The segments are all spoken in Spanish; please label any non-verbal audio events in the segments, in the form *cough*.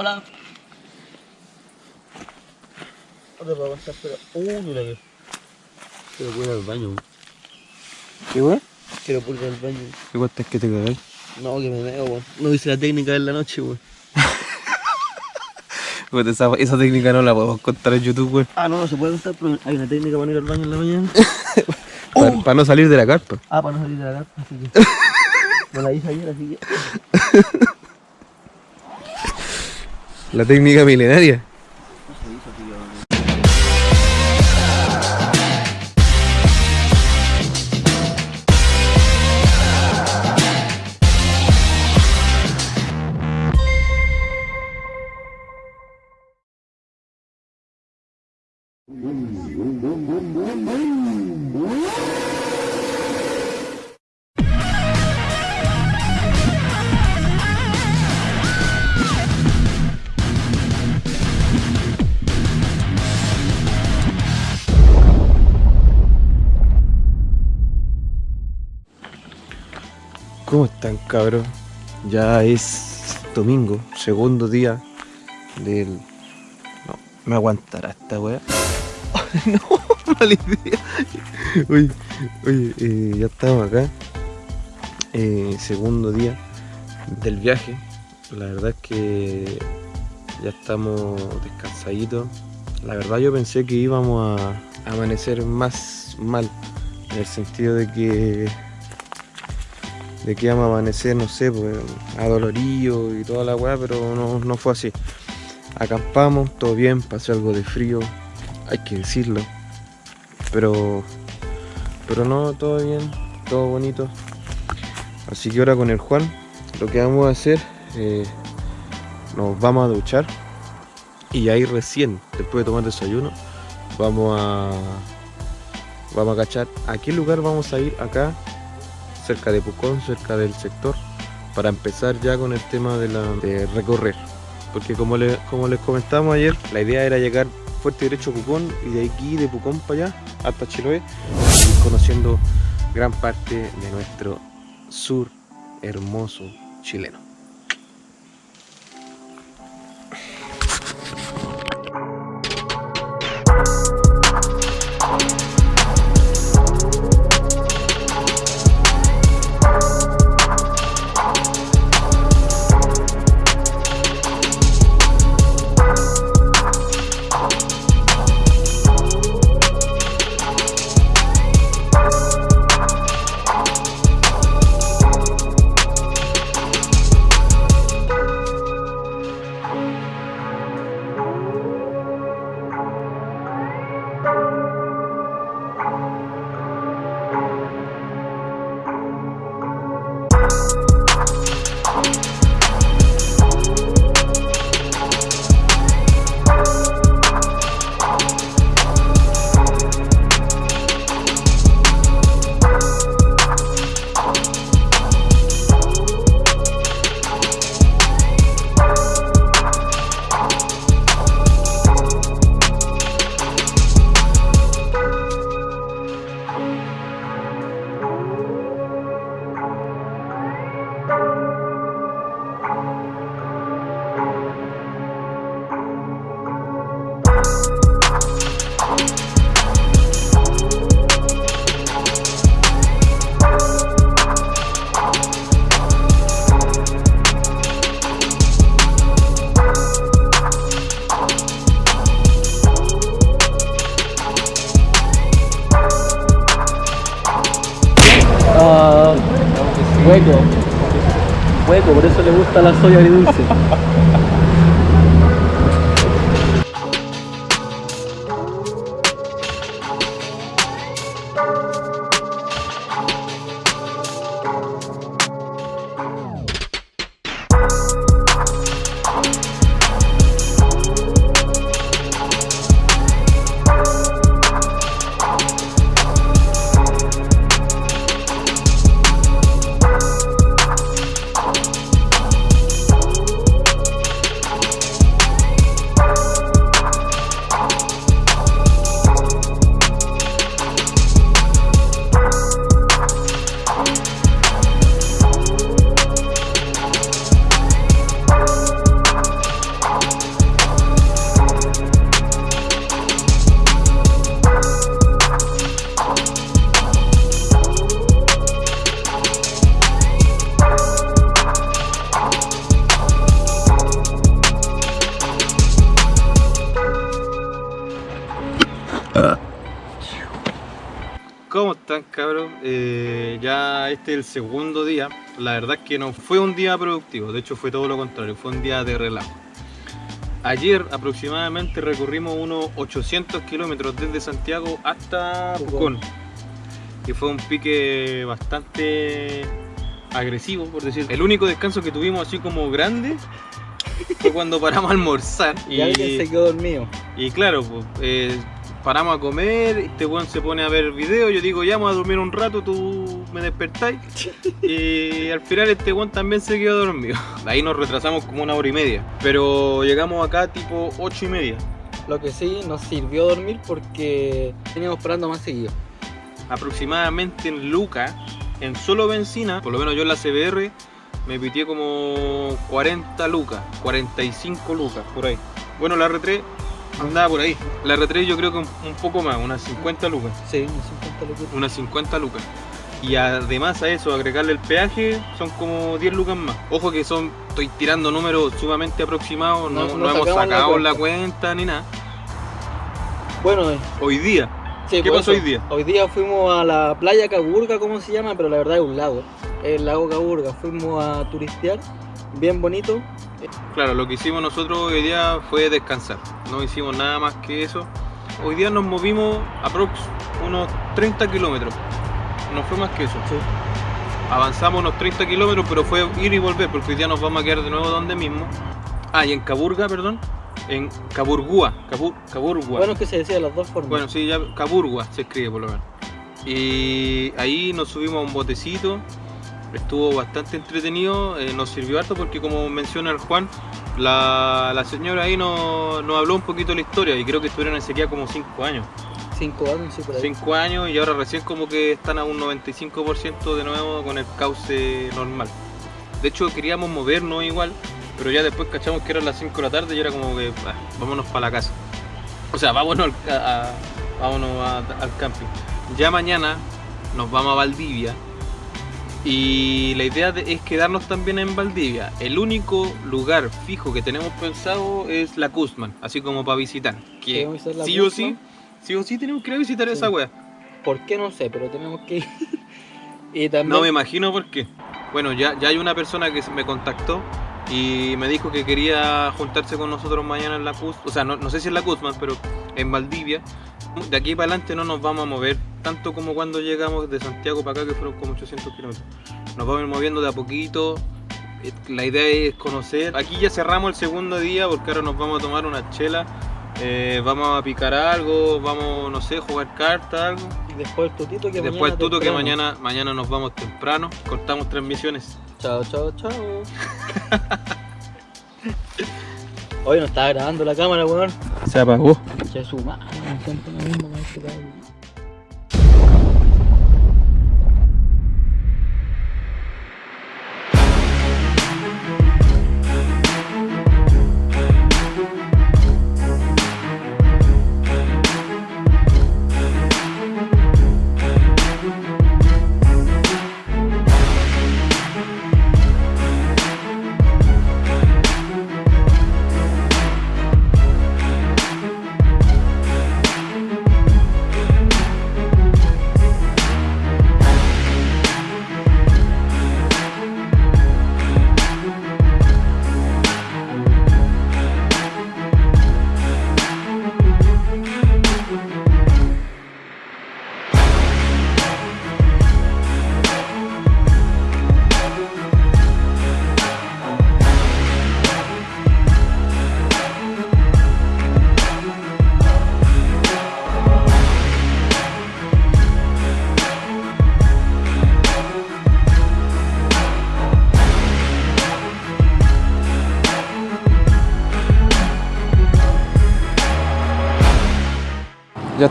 Hola. Otra para pasar, pero. Uh, mira que. Quiero ir al baño. ¿Qué weón? Quiero ir al baño. ¿Qué cuesta es que te cagáis? No, que me meo, weón. No hice la técnica de la noche, weón. *laughs* Pues esa, esa técnica no la podemos contar en YouTube, weón. Ah, no, no se puede contar, pero hay una técnica para no ir al baño en la mañana. *laughs* Para, no salir de la carpa. Ah, para no salir de la carpa, así que. *laughs* Me la hice ayer, así que. La técnica milenaria. ¿Cómo están cabros? Ya es domingo, segundo día del... No, me aguantará esta wea. *laughs* no, mala idea. Oye, oye, eh, ya estamos acá. Eh, segundo día del viaje. La verdad es que ya estamos descansaditos. La verdad yo pensé que íbamos a amanecer más mal. En el sentido de que de que íbamos a amanecer, no sé, pues, adolorido y toda la weá, pero no, no fue así. Acampamos, todo bien, pasó algo de frío, hay que decirlo. Pero, pero no, todo bien, todo bonito. Así que ahora con el Juan, lo que vamos a hacer, eh, nos vamos a duchar y ahí recién, después de tomar desayuno, vamos a, vamos a cachar a qué lugar vamos a ir acá cerca de Pucón, cerca del sector, para empezar ya con el tema de, la, recorrer. Porque como, le, como les comentamos ayer, la idea era llegar fuerte derecho a Pucón y de aquí de Pucón para allá, hasta Chiloé, ir conociendo gran parte de nuestro sur hermoso chileno. Gusta la soya agridulce. Están cabros? Eh, ya este es el segundo día. La verdad es que no fue un día productivo, de hecho fue todo lo contrario, fue un día de relajo. Ayer aproximadamente recorrimos unos 800 kilómetros desde Santiago hasta Pucón. Y fue un pique bastante agresivo, por decir. El único descanso que tuvimos así como grande fue cuando paramos a almorzar. Y, alguien se quedó dormido. Y claro, pues, eh, paramos a comer, este weón se pone a ver video, yo digo, ya vamos a dormir un rato, tú me despertáis. *laughs* y al final este weón también se quedó dormido. Ahí nos retrasamos como una hora y media. Pero llegamos acá tipo ocho y media. Lo que sí nos sirvió dormir porque teníamos parando más seguido. Aproximadamente en Luca, en solo benzina, por lo menos yo en la CBR, me pitié como 40 lucas, 45 lucas, por ahí. Bueno, la R3 andaba por ahí. La R3 yo creo que un, poco más, unas 50 lucas. Sí, unas 50 lucas. Unas 50 lucas. Y además a eso, agregarle el peaje, son como 10 lucas más. Ojo que son, estoy tirando números sumamente aproximados, no, hemos sacado la cuenta. ni nada. Bueno, eh. hoy día. ¿Qué pasó hoy día? Hoy día fuimos a la playa Caburga, como se llama, pero la verdad es un lago. El lago Caburga. Fuimos a turistear, bien bonito. Claro, lo que hicimos nosotros hoy día fue descansar. No hicimos nada más que eso. Hoy día nos movimos aprox unos 30 kilómetros. No fue más que eso. Avanzamos unos 30 kilómetros, pero fue ir y volver, porque hoy día nos vamos a quedar de nuevo donde mismo. Ah, y en Caburga, perdón. En Caburgua. Caburgua. Bueno, es que se decía de las dos formas. Bueno, sí, ya Caburgua se escribe por lo menos. Y ahí nos subimos a un botecito estuvo bastante entretenido, eh, nos sirvió harto porque como menciona el Juan, la, señora ahí nos, habló un poquito de la historia y creo que estuvieron en sequía como 5 años. 5 años, sí, por ahí. 5 años y ahora recién como que están a un 95% de nuevo con el cauce normal. De hecho queríamos movernos igual, pero ya después cachamos que eran las 5 de la tarde y era como que ah, vámonos para la casa. O sea, vámonos, al, vámonos al camping. Ya mañana nos vamos a Valdivia y la idea es quedarnos también en Valdivia. El único lugar fijo que tenemos pensado es la Kuzman, así como para visitar. Que sí o sí, sí o sí tenemos que ir a visitar esa wea. ¿Por qué no sé? Pero tenemos que ir. *laughs* y también... No me imagino por qué. Bueno, ya, ya hay una persona que me contactó y me dijo que quería juntarse con nosotros mañana en la Kuzman. O sea, no, no sé si en la Kuzman, pero en Valdivia de aquí para adelante no nos vamos a mover tanto como cuando llegamos de Santiago para acá, que fueron como 800 kilómetros. Nos vamos a ir moviendo de a poquito. Eh, la idea es conocer. Aquí ya cerramos el segundo día porque ahora nos vamos a tomar una chela. Eh, vamos a picar algo, vamos, no sé, jugar cartas, algo. Y después el tutito que Después el tuto que mañana, mañana nos vamos temprano. Cortamos transmisiones. Chao, chao, chao. Hoy no estaba grabando la cámara, weón. Se apagó. Ya su madre, siempre lo mismo con este Ya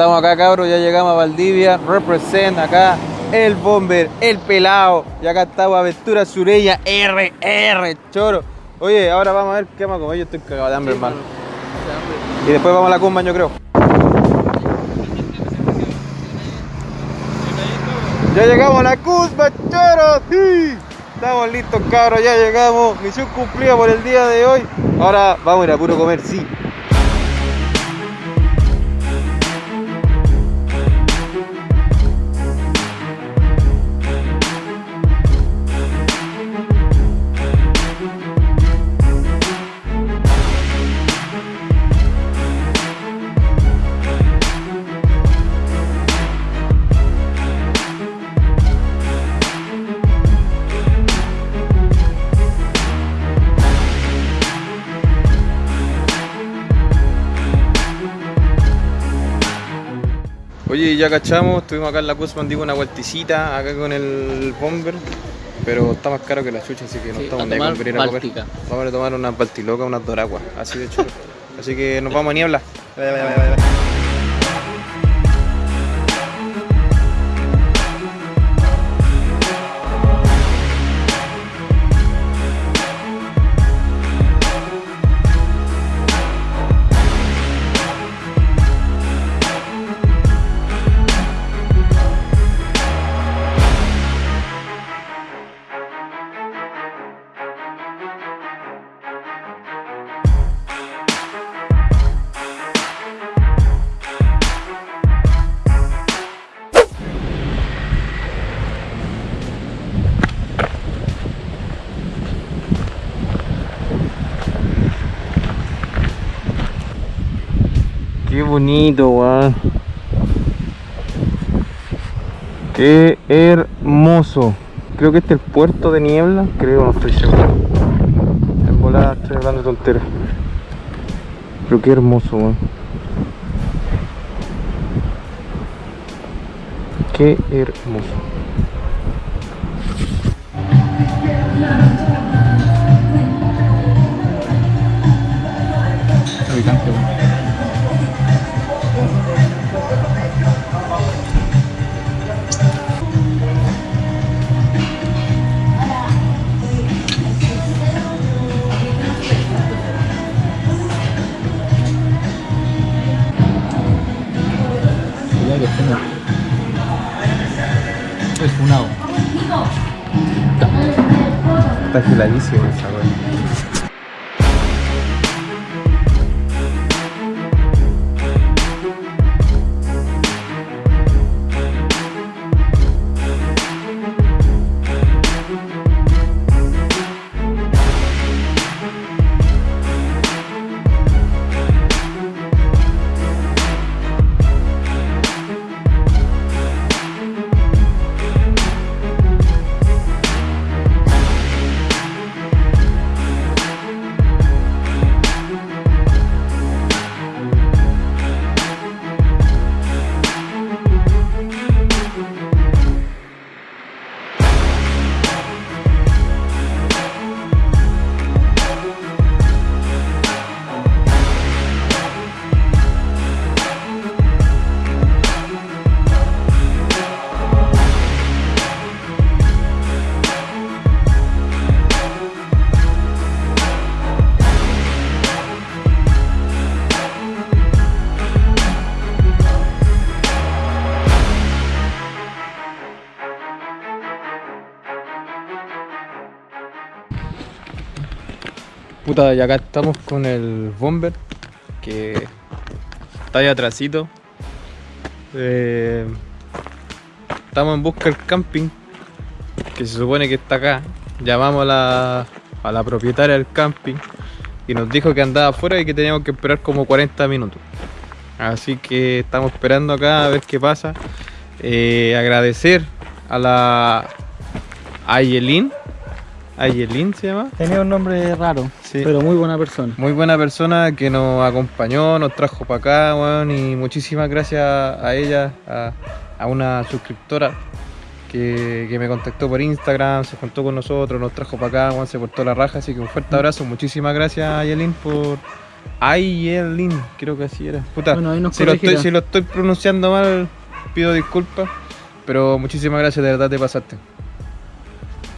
estamos acá, cabros, ya llegamos a Valdivia. Represent acá el bomber, el pelado. Y acá estamos Aventura Sureña RR, choro. Oye, ahora vamos a ver qué vamos a comer. Yo estoy cagado de hambre, hermano. Y después vamos a la cumba, yo creo. Ya llegamos a la cumba, choro. Sí. Estamos listos, cabros, ya llegamos. Misión cumplida por el día de hoy. Ahora vamos a ir a puro comer, sí. Ya cachamos, estuvimos acá en la Guzmán, digo una vuelticita acá con el bomber, pero está más caro que la chucha, así que no Sí, estamos a tomar venir a comer. Vamos a tomar unas baltilocas, unas doraguas, así de chulo. Así que nos vamos a niebla. Qué bonito, weón. Qué hermoso. Creo que este es el puerto de niebla. Creo, no estoy seguro. En volada estoy hablando tonteras. Pero qué hermoso, weón. Qué hermoso. Está geladísimo esa weón. Y acá estamos con el Bomber, que está ahí atrásito. Eh, estamos en busca del camping, que se supone que está acá. Llamamos a la, a la propietaria del camping y nos dijo que andaba afuera y que teníamos que esperar como 40 minutos. Así que estamos esperando acá a ver qué pasa. Eh, agradecer a la Ayelin. Ayelin se llama. Tenía un nombre raro, Sí. pero muy buena persona. Muy buena persona que nos acompañó, nos trajo para acá, weón, y muchísimas gracias a ella, a, a una suscriptora que, que me contactó por Instagram, se juntó con nosotros, nos trajo para acá, weón, se portó la raja, así que un fuerte abrazo, muchísimas gracias Ayelin por... Ayelin, creo que así era. Puta, Bueno, ahí nos si, lo estoy, corregirá. si lo estoy pronunciando mal, pido disculpas, pero muchísimas gracias, de verdad te pasaste.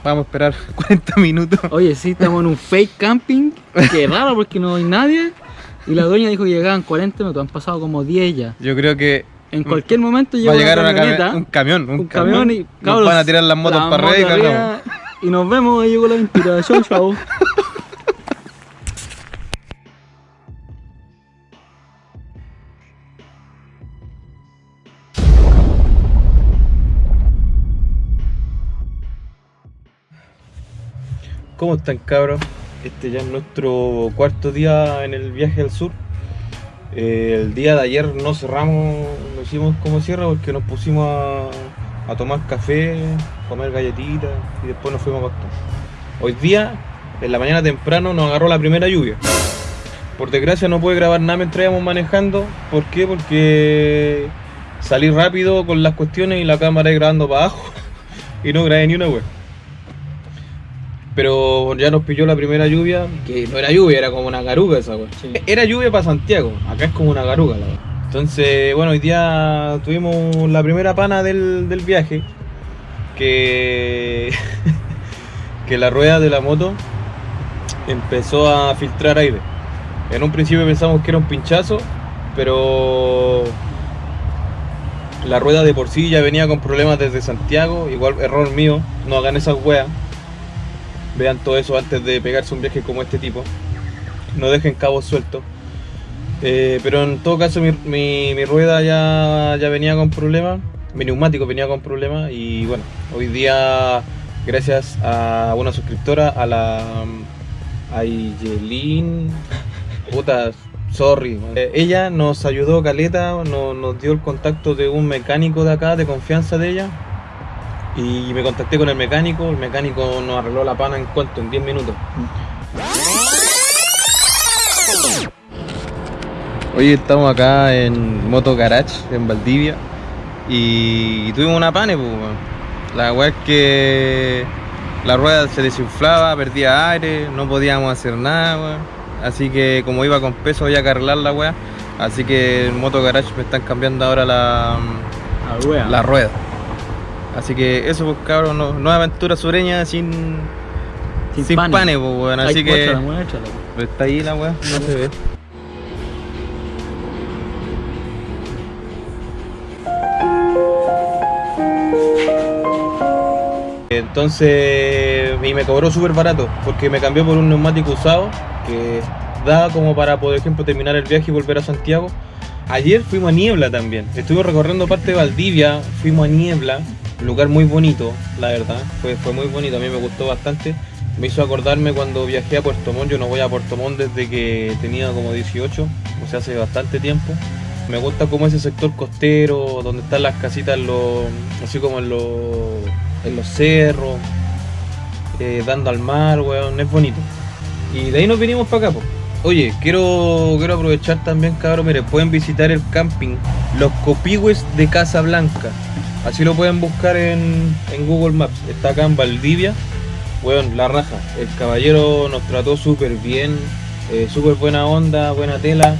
Vamos a esperar *laughs* 40 minutos. Oye, sí, estamos en un fake camping. Qué *laughs* raro porque no hay nadie. Y la dueña dijo que llegaban 40 minutos. Han pasado como 10 ya. Yo creo que En cualquier momento va llega a llegar una camioneta, cami- un camión, un, un camión y Nos cabros, van a tirar las motos para arriba y Y nos vemos, ahí llegó la mentira. Chau, chau. *laughs* ¿Cómo están cabros? Este ya es nuestro cuarto día en el viaje al sur. Eh, el día de ayer no cerramos, no hicimos como cierre porque nos pusimos a, tomar café, comer galletitas y después nos fuimos a acostar. Hoy día, en la mañana temprano, nos agarró la primera lluvia. Por desgracia no pude grabar nada mientras íbamos manejando. ¿Por qué? Porque salí rápido con las cuestiones y la cámara ahí grabando para abajo *laughs* y no grabé ni una web. Pero ya nos pilló la primera lluvia, que no era lluvia, era como una garuga esa wea. Sí. Era lluvia para Santiago, acá es como una garuga la wea. Entonces, bueno, hoy día tuvimos la primera pana del, del viaje, que, *laughs* que la rueda de la moto empezó a filtrar aire. En un principio pensamos que era un pinchazo, pero la rueda de por sí ya venía con problemas desde Santiago, igual error mío, no hagan esas weas. Vean todo eso antes de pegarse un viaje como este tipo. No dejen cabos sueltos. Eh, pero en todo caso mi, mi- mi rueda ya, ya venía con problemas, mi neumático venía con problemas. Y bueno, hoy día gracias a una suscriptora, a la mm, Ayelin, *laughs* puta, sorry, eh, ella nos ayudó Caleta, no- nos dio el contacto de un mecánico de acá, de confianza de ella y me contacté con el mecánico, el mecánico nos arregló la pana en cuanto, en 10 minutos. Hoy estamos acá en Moto Garage, en Valdivia, y tuvimos una pane, pues. La weá es que la rueda se desinflaba, perdía aire, no podíamos hacer nada, weón. Así que como iba con peso había que arreglar la weá. Así que en Moto Garage me están cambiando ahora la, la rueda. Así que eso, pues cabrón, no- nueva aventura sureña sin, Sin sin, pane. pane, pues, weón. Ay, Así que muéstrala, muéstrala. está ahí la weá, no se ve. Entonces, y me cobró súper barato, porque me cambió por un neumático usado, que da como para, por ejemplo, terminar el viaje y volver a Santiago. Ayer fuimos a Niebla también, estuvimos recorriendo parte de Valdivia, fuimos a Niebla, lugar muy bonito, la verdad, fue, fue muy bonito, a mí me gustó bastante. Me hizo acordarme cuando viajé a Puerto Montt, yo no voy a Puerto Montt desde que tenía como 18, o sea, hace bastante tiempo. Me gusta como ese sector costero, donde están las casitas, los- así como en los, en los cerros, eh, dando al mar, weón, es bonito. Y de ahí nos vinimos para acá. Oye, quiero, quiero aprovechar también, cabrón, mire, pueden visitar el camping Los Copigües de Casablanca. Así lo pueden buscar en, en Google Maps. Está acá en Valdivia. Weón, la raja. El caballero nos trató súper bien, eh, súper buena onda, buena tela.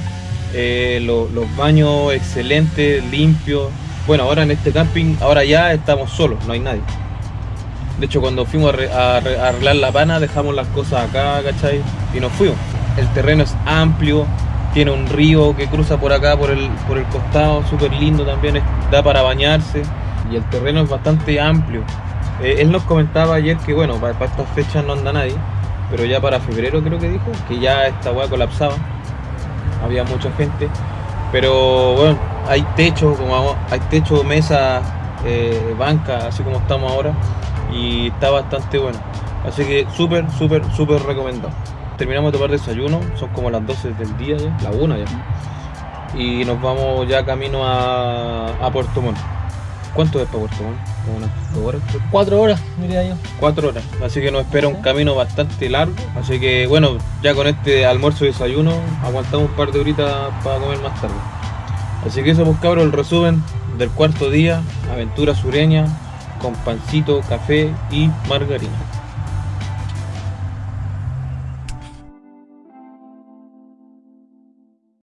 eh, lo- los baños excelentes, limpios. Bueno, ahora en este camping, ahora ya estamos solos, no hay nadie. De hecho, cuando fuimos a, a arreglar la pana, dejamos las cosas acá, ¿cachai? Y nos fuimos. El terreno es amplio, tiene un río que cruza por acá, por el, por el costado, súper lindo también, da para bañarse. Y el terreno es bastante amplio. Eh, él nos comentaba ayer que, bueno, para, estas fechas no anda nadie, pero ya para febrero creo que dijo, que ya esta weá colapsaba. Había mucha gente. Pero bueno, hay techo, como hay techo, mesa, eh, banca, así como estamos ahora. Y está bastante bueno. Así que súper, súper, súper recomendado. Terminamos de tomar desayuno, son como las 12 del día ya, la 1 ya. Y nos vamos ya camino a, a Puerto Montt. ¿Cuánto es para Puerto Montt? Como unas horas. Cuatro horas, diría yo. Cuatro horas, así que nos espera un camino bastante largo. Así que bueno, ya con este almuerzo y desayuno aguantamos un par de horitas para comer más tarde. Así que eso pues cabros, el resumen del cuarto día, aventura sureña, con pancito, café y margarina.